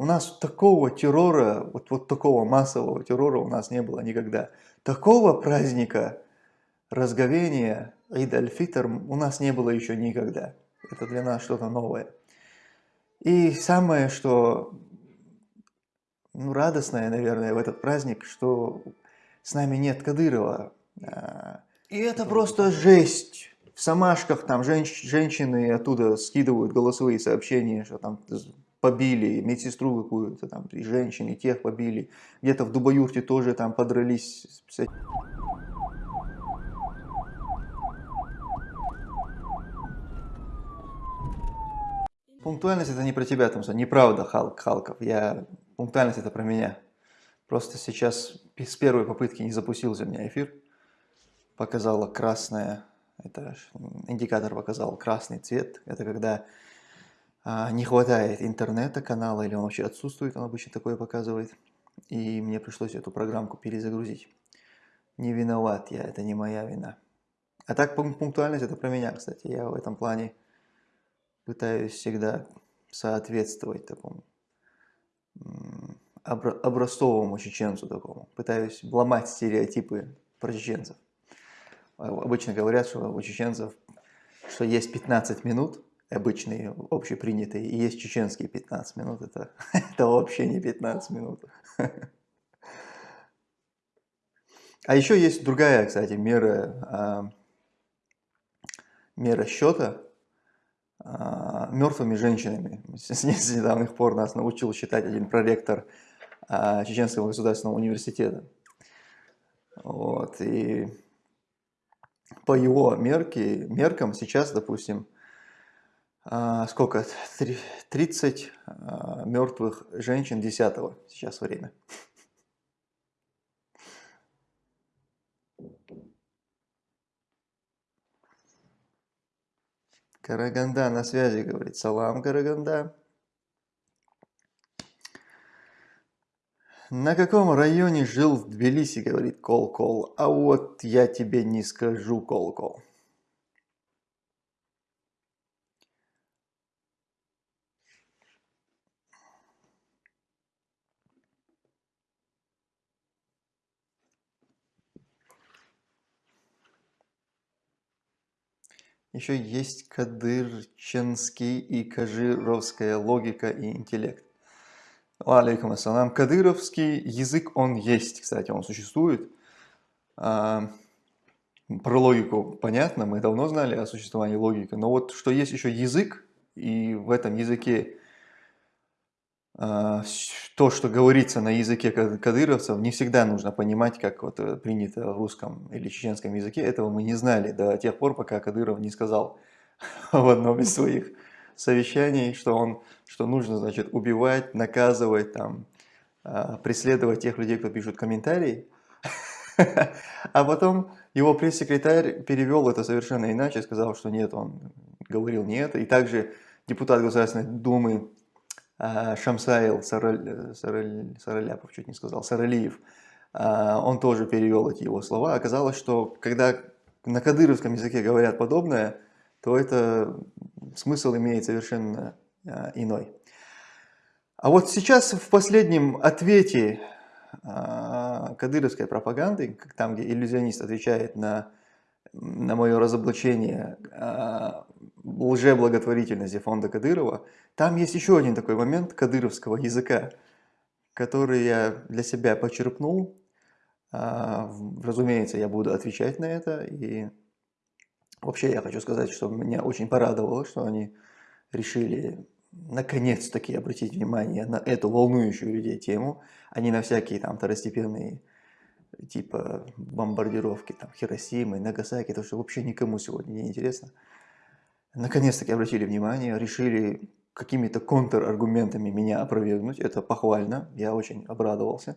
У нас такого террора, вот, вот такого массового террора у нас не было никогда. Такого праздника разговения Ид аль-Фитр у нас не было еще никогда. Это для нас что-то новое. И самое, что ну, радостное, наверное, в этот праздник, что с нами нет Кадырова. А, и это просто жесть. В Самашках там женщ женщины оттуда скидывают голосовые сообщения, что там побили медсестру какую-то, там, и женщин, и тех побили. Где-то в Дубаюрте тоже там подрались. Пунктуальность это не про тебя, там, неправда, Халк, Халков. Я... Пунктуальность это про меня. Просто сейчас с первой попытки не запустился у меня эфир. Показала красное, это индикатор показал красный цвет. Это когда не хватает интернета канала или он вообще отсутствует, он обычно такое показывает. И мне пришлось эту программку перезагрузить. Не виноват я, это не моя вина. А так пунктуальность это про меня, кстати. Я в этом плане пытаюсь всегда соответствовать такому образцовому чеченцу такому. Пытаюсь ломать стереотипы про чеченцев. Обычно говорят, что у чеченцев, что есть 15 минут, обычные, общепринятые, и есть чеченские 15 минут. Это, это вообще не 15 минут. А еще есть другая, кстати, мера, а, мера счета а, мертвыми женщинами. С недавних пор нас научил считать один проректор а, Чеченского государственного университета. Вот, и по его мерке, меркам сейчас, допустим, сколько, 30 а, мертвых женщин 10 сейчас время. Караганда на связи, говорит. Салам, Караганда. На каком районе жил в Тбилиси, говорит Кол-Кол. А вот я тебе не скажу, Кол-Кол. Еще есть кадырченский и кажировская логика и интеллект. Алейкум ассалам. Кадыровский язык, он есть, кстати, он существует. А, про логику понятно, мы давно знали о существовании логики, но вот что есть еще язык, и в этом языке то, что говорится на языке кадыровцев, не всегда нужно понимать, как вот э, принято в русском или чеченском языке. Этого мы не знали до тех пор, пока Кадыров не сказал в одном из своих совещаний, что, он, что нужно значит, убивать, наказывать, там, а, преследовать тех людей, кто пишут комментарии. А потом его пресс-секретарь перевел это совершенно иначе, сказал, что нет, он говорил не это. И также депутат Государственной Думы а, Шамсаил Сараль, Сараль, Сараляпов, чуть не сказал, Саралиев, а, он тоже перевел эти его слова. Оказалось, что когда на кадыровском языке говорят подобное, то это смысл имеет совершенно а, иной. А вот сейчас в последнем ответе кадыровской пропаганды, там, где иллюзионист отвечает на, на мое разоблачение лжеблаготворительности фонда Кадырова, там есть еще один такой момент кадыровского языка, который я для себя почерпнул. А, разумеется, я буду отвечать на это. И вообще я хочу сказать, что меня очень порадовало, что они решили наконец-таки обратить внимание на эту волнующую людей тему, а не на всякие там второстепенные типа бомбардировки там Хиросимы, Нагасаки, то что вообще никому сегодня не интересно наконец-таки обратили внимание, решили какими-то контраргументами меня опровергнуть. Это похвально, я очень обрадовался.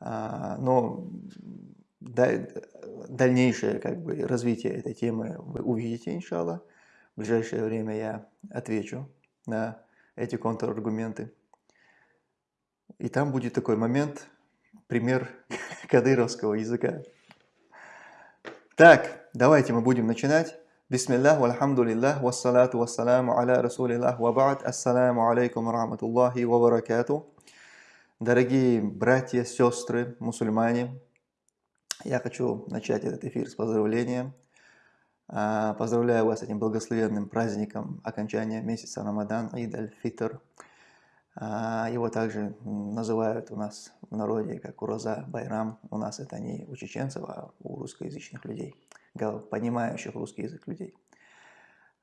А, но дальнейшее как бы, развитие этой темы вы увидите, иншалла. В ближайшее время я отвечу на эти контраргументы. И там будет такой момент, пример кадыровского языка. Так, давайте мы будем начинать. Бисмиллах, вальхамдулиллах, вассалату вассаламу аля расулиллах, ва ба'д, ассаламу алейкум рахматуллахи ва баракату. Дорогие братья, сестры, мусульмане, я хочу начать этот эфир с поздравления. А, поздравляю вас с этим благословенным праздником окончания месяца Рамадан, Ид аль-Фитр. А, его также называют у нас в народе как Ураза Байрам. У нас это не у чеченцев, а у русскоязычных людей, понимающих русский язык людей.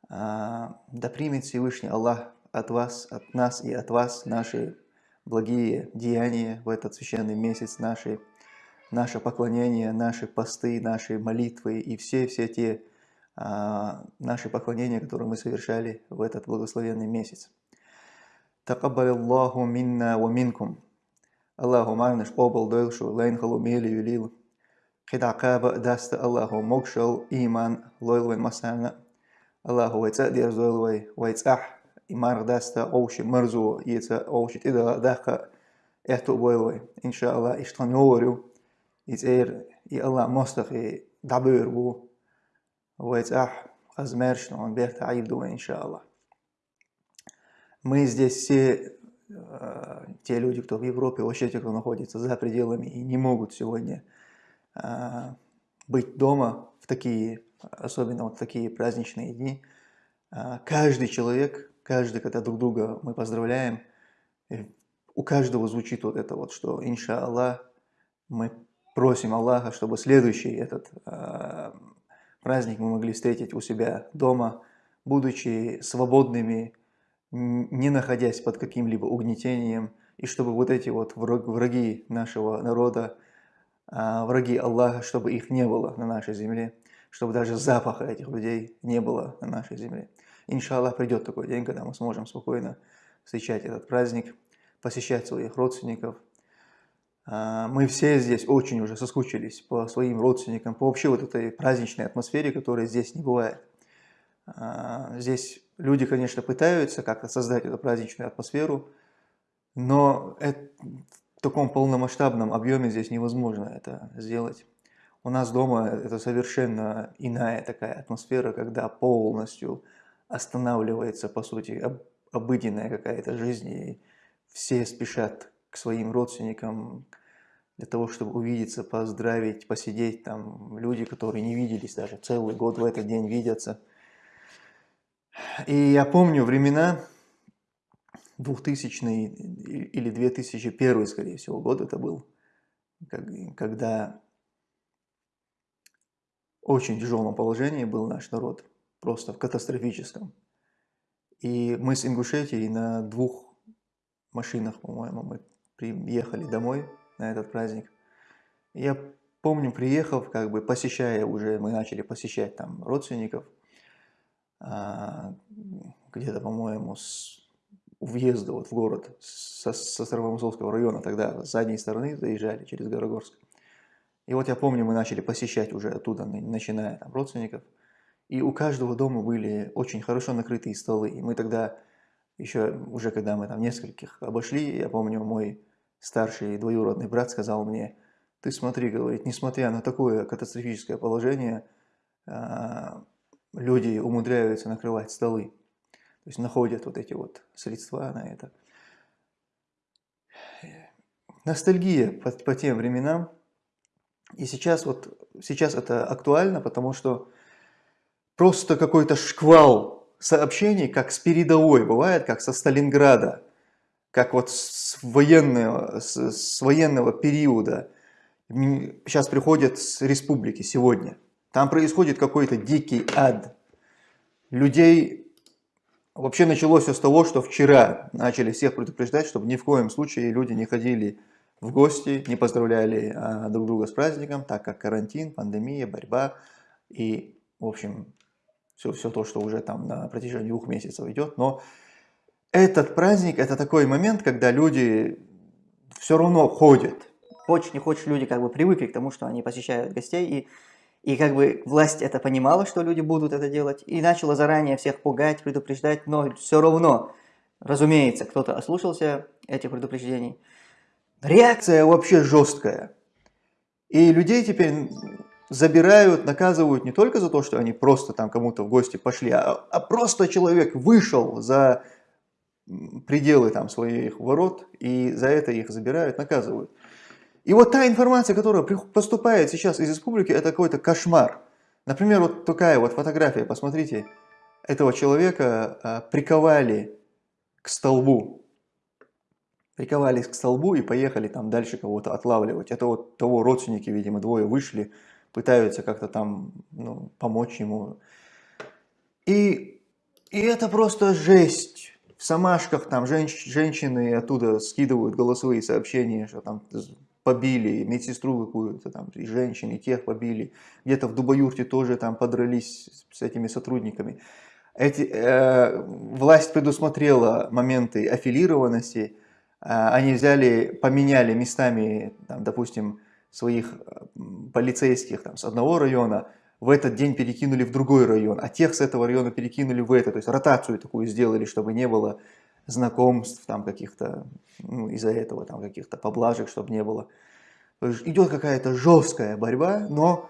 А, да примет Всевышний Аллах от вас, от нас и от вас наши благие деяния в этот священный месяц, наши, наше поклонение, наши посты, наши молитвы и все-все те а, наши поклонения, которые мы совершали в этот благословенный месяц. تقبل الله منا ومنكم اللهم arnish قبل دلشو لين خلو ميلي يليل хидакаб даста Аллаху мокшал иман лойлвен масана Аллаху вайца дерз лойлвай вайцах имар даста оуши мырзу яца оуши тида даха эхту бойлвай иншалла иштан говорю ицер и Аллах мостахи дабыр бу вайцах азмершну он берта аивду иншалла мы здесь все те люди, кто в Европе, вообще те, кто находится за пределами и не могут сегодня быть дома в такие, особенно вот такие праздничные дни. Э, каждый человек, каждый, когда друг друга мы поздравляем, у каждого звучит вот это вот, что иншаллах, мы просим Аллаха, чтобы следующий этот праздник мы могли встретить у себя дома, будучи свободными, не находясь под каким-либо угнетением, и чтобы вот эти вот враги нашего народа, враги Аллаха, чтобы их не было на нашей земле, чтобы даже запаха этих людей не было на нашей земле. Иншаллах, придет такой день, когда мы сможем спокойно встречать этот праздник, посещать своих родственников. А, мы все здесь очень уже соскучились по своим родственникам, по вообще вот этой праздничной атмосфере, которая здесь не бывает. А, здесь люди, конечно, пытаются как-то создать эту праздничную атмосферу, но это, таком полномасштабном объеме здесь невозможно это сделать. У нас дома это совершенно иная такая атмосфера, когда полностью останавливается, по сути, обыденная какая-то жизнь, и все спешат к своим родственникам для того, чтобы увидеться, поздравить, посидеть. Там люди, которые не виделись даже целый год в этот день видятся – и я помню времена 2000 или 2001, скорее всего, год это был, когда очень тяжелом положении был наш народ, просто в катастрофическом. И мы с Ингушетией на двух машинах, по-моему, мы приехали домой на этот праздник. я помню, приехав, как бы посещая уже, мы начали посещать там родственников, а, где-то, по-моему, с въезда вот в город со, со Старомосковского района, тогда с задней стороны заезжали через Горогорск. И вот я помню, мы начали посещать уже оттуда, начиная там родственников. И у каждого дома были очень хорошо накрытые столы. И мы тогда, еще уже когда мы там нескольких обошли, я помню, мой старший двоюродный брат сказал мне, ты смотри, говорит, несмотря на такое катастрофическое положение, а, люди умудряются накрывать столы. То есть находят вот эти вот средства на это. Ностальгия по, по тем временам. И сейчас вот сейчас это актуально, потому что просто какой-то шквал сообщений, как с передовой бывает, как со Сталинграда, как вот с военного, с, с военного периода. Сейчас приходят с республики сегодня. Там происходит какой-то дикий ад. Людей... Вообще началось все с того, что вчера начали всех предупреждать, чтобы ни в коем случае люди не ходили в гости, не поздравляли а, друг друга с праздником, так как карантин, пандемия, борьба и, в общем, все, все то, что уже там на протяжении двух месяцев идет. Но этот праздник, это такой момент, когда люди все равно ходят. Хочешь, не хочешь, люди как бы привыкли к тому, что они посещают гостей, и и как бы власть это понимала, что люди будут это делать, и начала заранее всех пугать, предупреждать, но все равно, разумеется, кто-то ослушался этих предупреждений. Реакция вообще жесткая. И людей теперь забирают, наказывают не только за то, что они просто там кому-то в гости пошли, а, а просто человек вышел за пределы там своих ворот, и за это их забирают, наказывают. И вот та информация, которая поступает сейчас из республики, это какой-то кошмар. Например, вот такая вот фотография, посмотрите, этого человека а, приковали к столбу. Приковались к столбу и поехали там дальше кого-то отлавливать. Это вот того родственники, видимо, двое вышли, пытаются как-то там ну, помочь ему. И, и это просто жесть. В Самашках там женщ, женщины оттуда скидывают голосовые сообщения, что там побили, медсестру какую-то там, и женщин, и тех побили. Где-то в Дубаюрте тоже там подрались с этими сотрудниками. Эти, э, власть предусмотрела моменты аффилированности, э, они взяли, поменяли местами, там, допустим, своих полицейских там, с одного района, в этот день перекинули в другой район, а тех с этого района перекинули в это. То есть ротацию такую сделали, чтобы не было знакомств там каких-то, ну, из-за этого там каких-то поблажек, чтобы не было. Идет какая-то жесткая борьба, но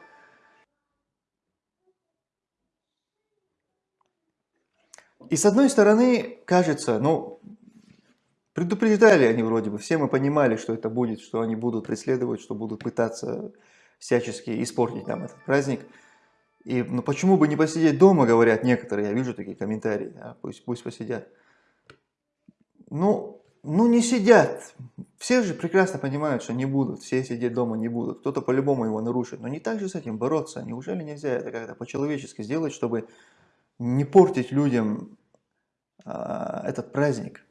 и с одной стороны кажется, ну, предупреждали они вроде бы, все мы понимали, что это будет, что они будут преследовать, что будут пытаться всячески испортить нам этот праздник. И ну почему бы не посидеть дома, говорят некоторые, я вижу такие комментарии, да, пусть, пусть посидят. Ну, ну не сидят. Все же прекрасно понимают, что не будут, все сидеть дома не будут. Кто-то по-любому его нарушит. Но не так же с этим бороться. Неужели нельзя это как-то по-человечески сделать, чтобы не портить людям а, этот праздник?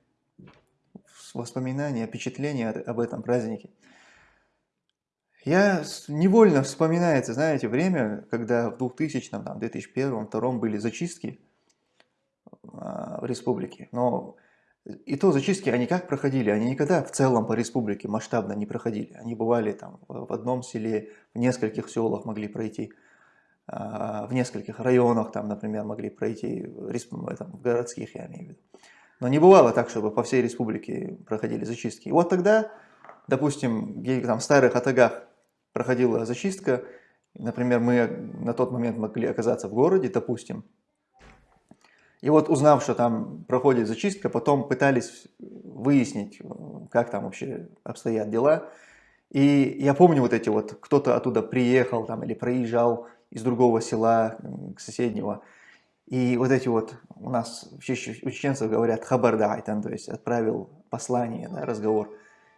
Воспоминания, впечатления об этом празднике. Я невольно вспоминается, знаете, время, когда в 2000, там, 2001, 2002 были зачистки а, в республике. Но и то зачистки, они как проходили? Они никогда в целом по республике масштабно не проходили. Они бывали там в одном селе, в нескольких селах могли пройти, а, в нескольких районах там, например, могли пройти, в городских я имею в виду. Но не бывало так, чтобы по всей республике проходили зачистки. И вот тогда, допустим, где там в старых атагах проходила зачистка, например, мы на тот момент могли оказаться в городе, допустим, и вот узнав, что там проходит зачистка, потом пытались выяснить, как там вообще обстоят дела. И я помню вот эти вот, кто-то оттуда приехал там или проезжал из другого села, к соседнего. И вот эти вот, у нас у чеченцев говорят хабардайтан, то есть отправил послание, да, разговор.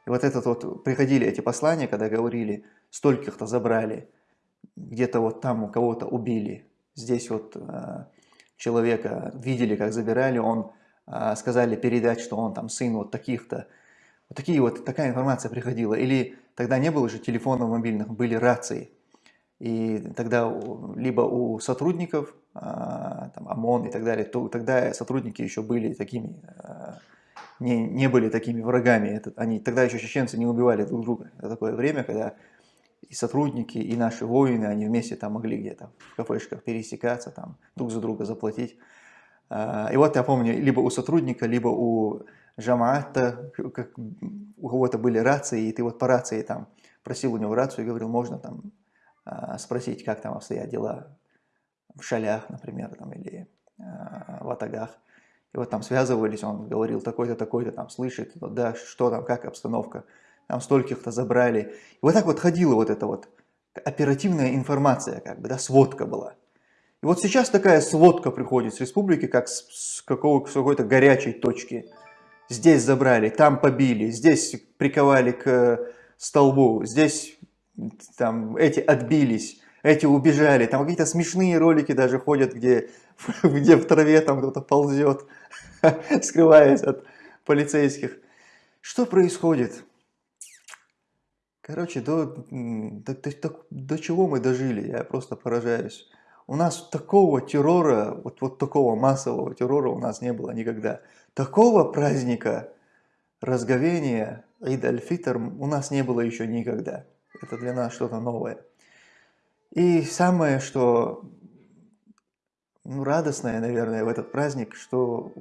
И вот этот вот, приходили эти послания, когда говорили, стольких-то забрали, где-то вот там у кого-то убили, здесь вот а, человека видели, как забирали, он а, сказали передать, что он там сын вот таких-то. Вот такие вот, такая информация приходила. Или тогда не было же телефонов мобильных, были рации. И тогда либо у сотрудников, а, там, ОМОН и так далее, то тогда сотрудники еще были такими, а, не, не были такими врагами. Это, они, тогда еще чеченцы не убивали друг друга. Это такое время, когда и сотрудники, и наши воины, они вместе там могли где-то в кафешках пересекаться, там друг за друга заплатить. А, и вот я помню, либо у сотрудника, либо у Жамаата, как, у кого-то были рации, и ты вот по рации там просил у него рацию и говорил, можно там а, спросить, как там обстоят дела в шалях, например, там, или а, в атагах. И вот там связывались, он говорил, такой-то, такой-то там слышит, да, что там, как обстановка там стольких-то забрали. И вот так вот ходила вот эта вот оперативная информация, как бы, да, сводка была. И вот сейчас такая сводка приходит с республики, как с, с какой-то горячей точки. Здесь забрали, там побили, здесь приковали к столбу, здесь там эти отбились, эти убежали. Там какие-то смешные ролики даже ходят, где, где в траве там кто-то ползет, скрываясь от полицейских. Что происходит? Короче, до, до, до, до чего мы дожили, я просто поражаюсь. У нас такого террора, вот, вот такого массового террора у нас не было никогда. Такого праздника разговения Ид аль-Фитр у нас не было еще никогда. Это для нас что-то новое. И самое, что ну, радостное, наверное, в этот праздник, что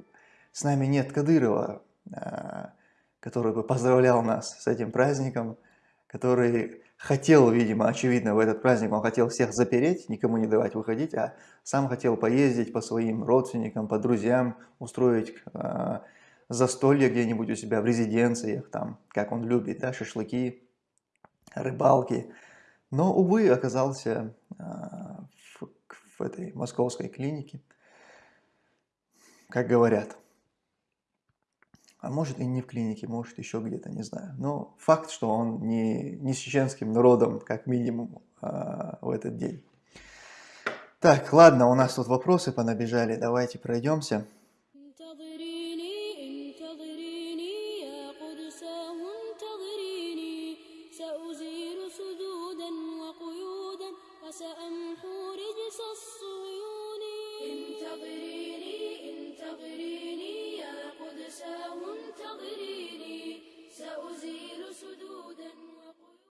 с нами нет Кадырова, а, который бы поздравлял нас с этим праздником, который хотел, видимо, очевидно, в этот праздник он хотел всех запереть, никому не давать выходить, а сам хотел поездить по своим родственникам, по друзьям, устроить э, застолье где-нибудь у себя в резиденциях, там, как он любит, да, шашлыки, рыбалки. Но, увы, оказался э, в, в этой московской клинике, как говорят. А может и не в клинике, может еще где-то, не знаю. Но факт, что он не, не с чеченским народом, как минимум, а, в этот день. Так, ладно, у нас тут вопросы понабежали, давайте пройдемся.